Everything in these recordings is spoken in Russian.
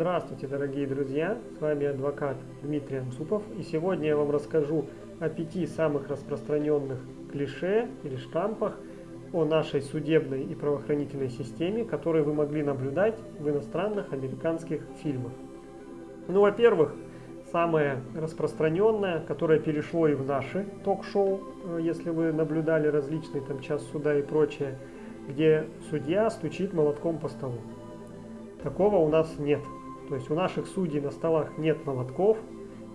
Здравствуйте, дорогие друзья! С вами адвокат Дмитрий Анцупов. И сегодня я вам расскажу о пяти самых распространенных клише или штампах о нашей судебной и правоохранительной системе, которые вы могли наблюдать в иностранных американских фильмах. Ну, во-первых, самое распространенное, которое перешло и в наши ток-шоу, э, если вы наблюдали различные там час суда и прочее, где судья стучит молотком по столу. Такого у нас нет. То есть у наших судей на столах нет молотков,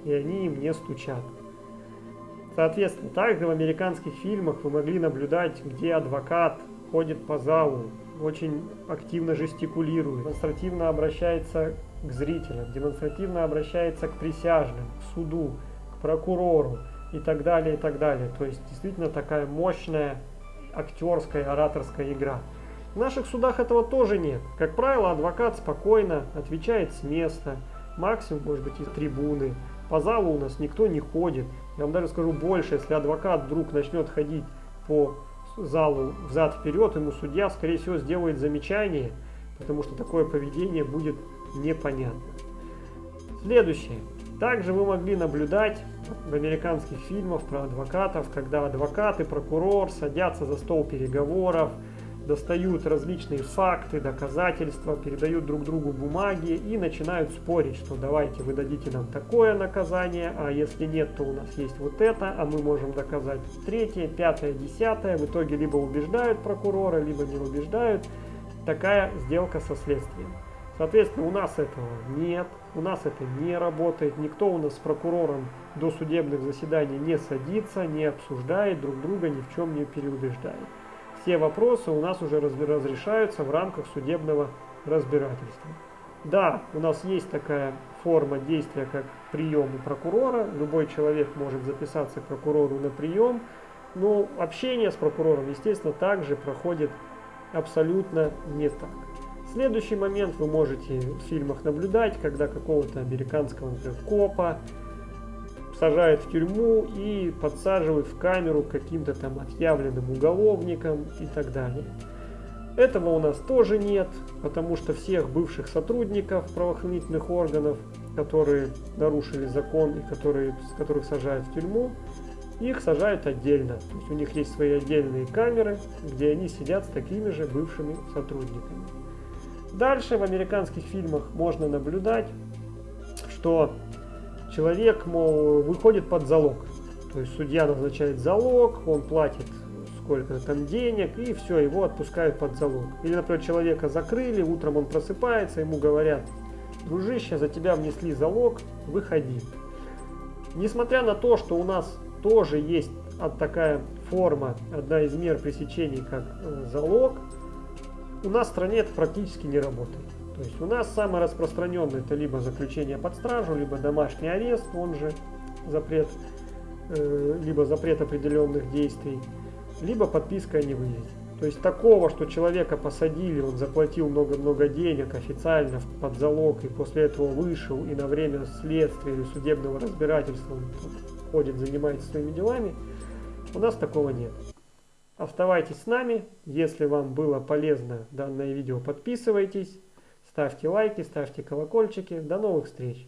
и они им не стучат. Соответственно, также в американских фильмах вы могли наблюдать, где адвокат ходит по залу, очень активно жестикулирует, демонстративно обращается к зрителям, демонстративно обращается к присяжным, к суду, к прокурору и так далее, и так далее. То есть действительно такая мощная актерская, ораторская игра. В наших судах этого тоже нет. Как правило, адвокат спокойно отвечает с места, максимум, может быть, из трибуны. По залу у нас никто не ходит. Я вам даже скажу больше, если адвокат вдруг начнет ходить по залу взад-вперед, ему судья, скорее всего, сделает замечание, потому что такое поведение будет непонятно. Следующее. Также вы могли наблюдать в американских фильмах про адвокатов, когда адвокат и прокурор садятся за стол переговоров, достают различные факты, доказательства, передают друг другу бумаги и начинают спорить, что давайте вы дадите нам такое наказание, а если нет, то у нас есть вот это, а мы можем доказать третье, пятое, десятое. В итоге либо убеждают прокурора, либо не убеждают. Такая сделка со следствием. Соответственно, у нас этого нет, у нас это не работает, никто у нас с прокурором до судебных заседаний не садится, не обсуждает друг друга, ни в чем не переубеждает. Все вопросы у нас уже разрешаются в рамках судебного разбирательства. Да, у нас есть такая форма действия, как прием у прокурора. Любой человек может записаться к прокурору на прием, но общение с прокурором, естественно, также проходит абсолютно не так. Следующий момент вы можете в фильмах наблюдать, когда какого-то американского например, копа сажают в тюрьму и подсаживают в камеру каким-то там отъявленным уголовником и так далее. Этого у нас тоже нет, потому что всех бывших сотрудников правоохранительных органов, которые нарушили закон и которые, которых сажают в тюрьму, их сажают отдельно. То есть у них есть свои отдельные камеры, где они сидят с такими же бывшими сотрудниками. Дальше в американских фильмах можно наблюдать, что человек, мол, выходит под залог. То есть судья назначает залог, он платит сколько там денег, и все, его отпускают под залог. Или, например, человека закрыли, утром он просыпается, ему говорят, дружище, за тебя внесли залог, выходи. Несмотря на то, что у нас тоже есть такая форма, одна из мер пресечения, как э, залог, у нас в стране это практически не работает. То есть у нас самое распространенное это либо заключение под стражу, либо домашний арест, он же запрет, э, либо запрет определенных действий, либо подписка о невыезде. То есть такого, что человека посадили, он заплатил много-много денег официально под залог и после этого вышел и на время следствия или судебного разбирательства он ходит, занимается своими делами, у нас такого нет. Оставайтесь с нами. Если вам было полезно данное видео, подписывайтесь, ставьте лайки, ставьте колокольчики. До новых встреч!